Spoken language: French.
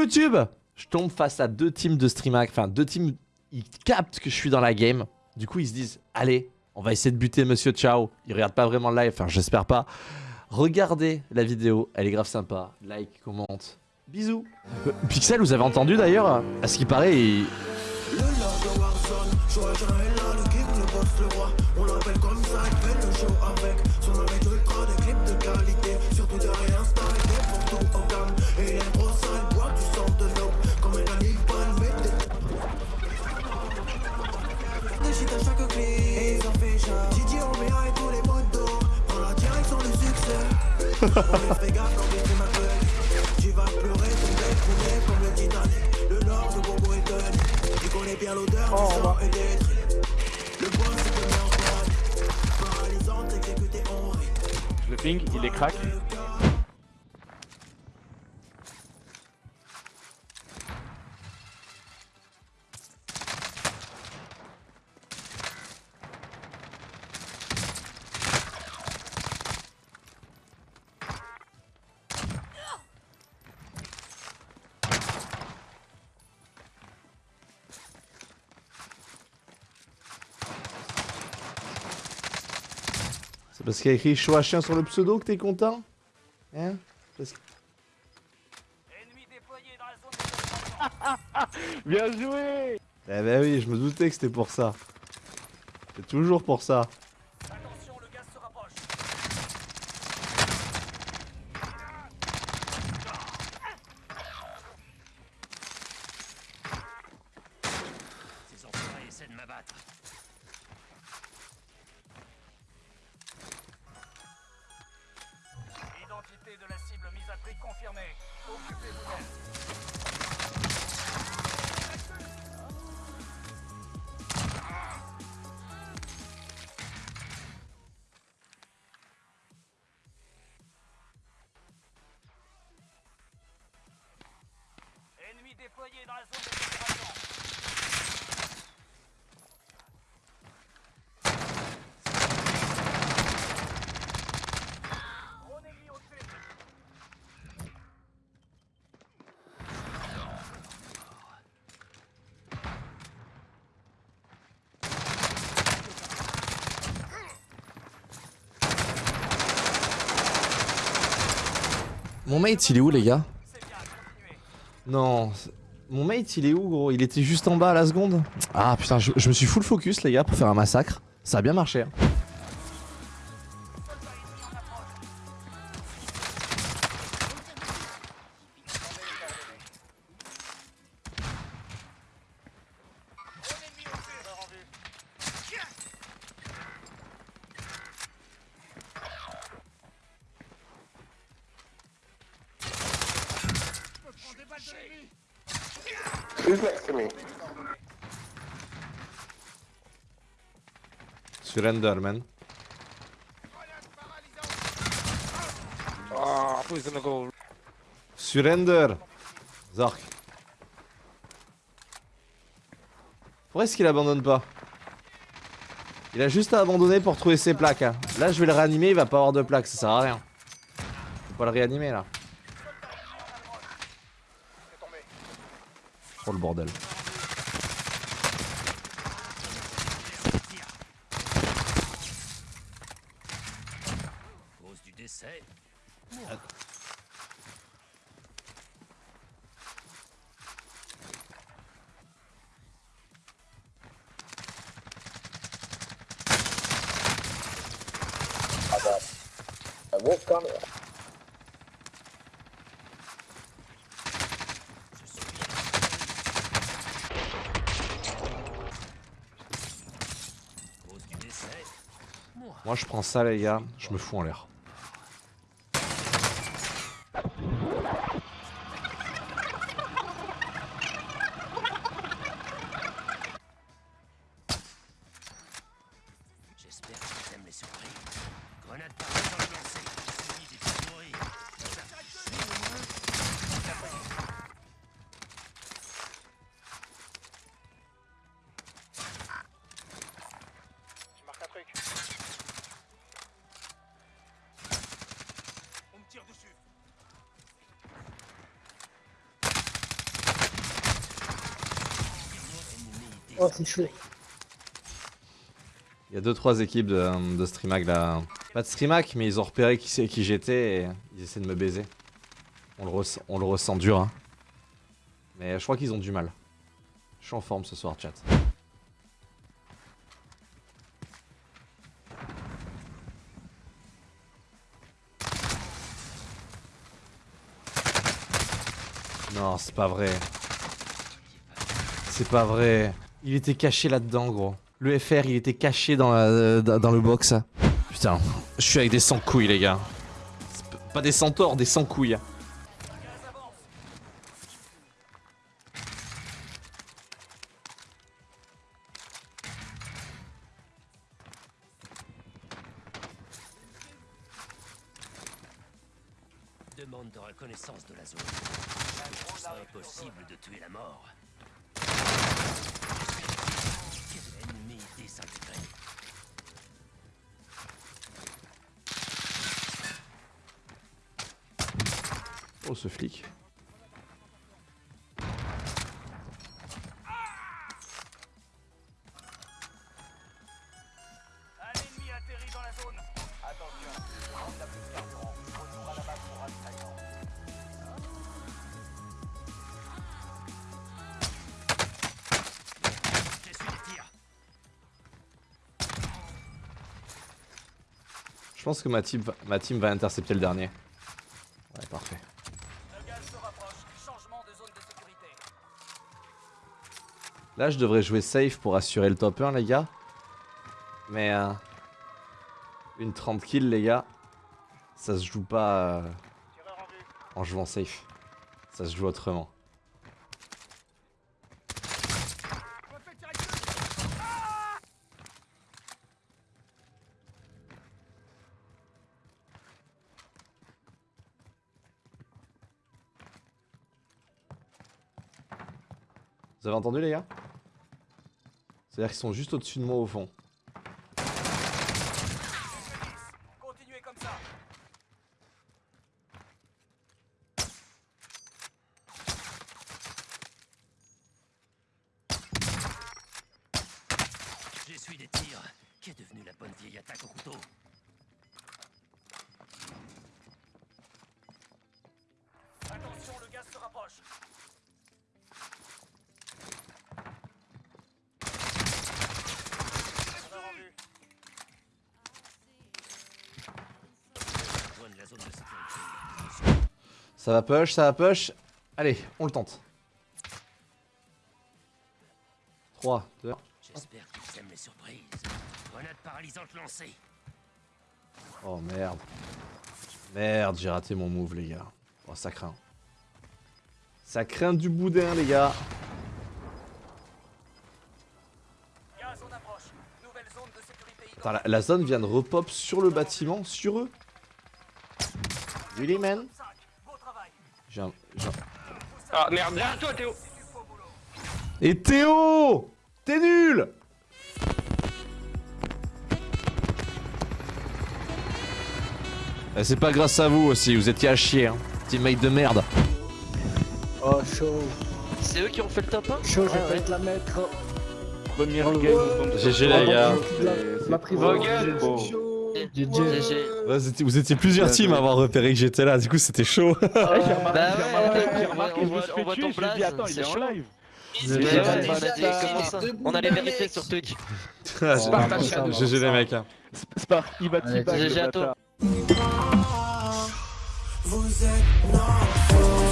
YouTube Je tombe face à deux teams de streamac, enfin deux teams, ils captent que je suis dans la game. Du coup, ils se disent, allez, on va essayer de buter Monsieur Ciao. Ils regardent pas vraiment le live, enfin j'espère pas. Regardez la vidéo, elle est grave sympa. Like, commente. Bisous. Euh, Pixel, vous avez entendu d'ailleurs À ce qui paraît, il... Le lord de Warzone, Chouachin est là, le king, le boss, le Des shit à chaque clip, et ils en fait chat Gigi, Omea et tous les motos Prends la direction du succès. On les fait gaffe quand les films m'appellent Tu vas pleurer, tomber, couler comme le Titanic. Le lord de Bobo et Tony Tu connais bien l'odeur du sang et des tripes Le boss c'est te met en panne Paralysante, exécuté en rit Le ping, il est crack. C'est parce qu'il y a écrit Choix chien sur le pseudo que t'es content Hein? Parce que- Bien joué Eh ben oui, je me doutais que c'était pour ça. C'est toujours pour ça. Ces enfoirés essaient de m'abattre. Ennemi déployé dans la zone ennemi au-dessus. Mon mate, il est où, les gars? Non. Mon mate, il est où, gros? Il était juste en bas à la seconde? Ah putain, je, je me suis full focus, les gars, pour faire un massacre. Ça a bien marché. hein. Surrender, man. Ah, who's gonna go? Surrender Zork. Pourquoi est-ce qu'il abandonne pas? Il a juste à abandonner pour trouver ses plaques. hein. Là, je vais le réanimer, il va pas avoir de plaques, ça sert à rien. Faut pas le réanimer là. Le bordel. Cause du Moi, je prends ça, les gars, je me fous en l'air. Oh, c'est chaud. Il y a 2-3 équipes de, de Streamac là. Pas de Streamac, mais ils ont repéré qui, qui j'étais et ils essaient de me baiser. On le, ressent- on le ressent dur. Hein. Mais je crois qu'ils ont du mal. Je suis en forme ce soir, chat. Non, c'est pas vrai. C'est pas vrai. Il était caché là-dedans, gros. Le FR, il était caché dans, la- dans dans le box. Putain, je suis avec des sans-couilles, les gars. Pas des centaures, des sans-couilles. Demande de reconnaissance de la zone. C'est impossible de tuer la mort. Tirs. Je pense que ma team, va- ma team va intercepter le dernier. Ouais, parfait. Le gaz se rapproche. Changement de zone de sécurité. Là, je devrais jouer safe pour assurer le top 1, les gars. Mais... euh, une 30 kills, les gars. Ça se joue pas euh, en jouant safe. Ça se joue autrement. Vous avez entendu les gars? C'est-à-dire qu'ils sont juste au-dessus de moi au fond. Continuez comme ça. J'essuie des tirs. Qu'est devenue la bonne vieille attaque au couteau? Attention, le gaz se rapproche. Tireur en vue. Loin de la zone de sécurité. Ça va push, ça va push. Allez, on le tente. 3, 2, J'espère qu'ils aiment les surprises. Grenade paralysante lancée. Oh merde. Merde, j'ai raté mon move, les gars. Oh, ça craint. Ça craint du boudin, les gars. Attends, la, la zone vient de repop sur le bâtiment, sur eux. Really, man? 5. Beau travail. J'ai un... j'ai un- Ah merde, derrière toi Théo. Et Théo T'es nul Eh, C'est pas grâce à vous aussi, vous étiez à chier, hein. Teammate de merde. Oh, chaud. C'est eux qui ont fait le top 1 Chaud, je Ah vais ouais. te la mettre. Première Oh, game. ouais. GG, les gars. La prison. GG. GG. Ouais, vous étiez- vous étiez plusieurs teams à avoir repéré que j'étais là, du coup c'était chaud. Ah, j'ai remarqué, Bah j'ai ouais, remarqué, ouais, j'ai je me attends, il est en live. Ouais, on allait les vérifier sur Twitch. GG les mecs. hein. Spark, il va le GG à toi. Vous êtes